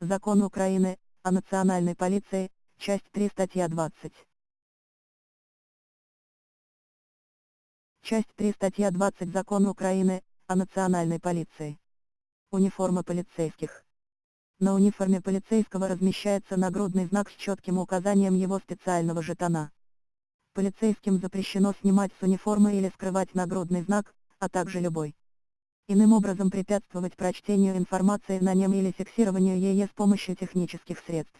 Закон Украины, о национальной полиции, часть 3 статья 20. Часть 3 статья 20 Закон Украины, о национальной полиции. Униформа полицейских. На униформе полицейского размещается нагрудный знак с четким указанием его специального жетона. Полицейским запрещено снимать с униформы или скрывать нагрудный знак, а также любой. Иным образом препятствовать прочтению информации на нем или фиксированию ее с помощью технических средств.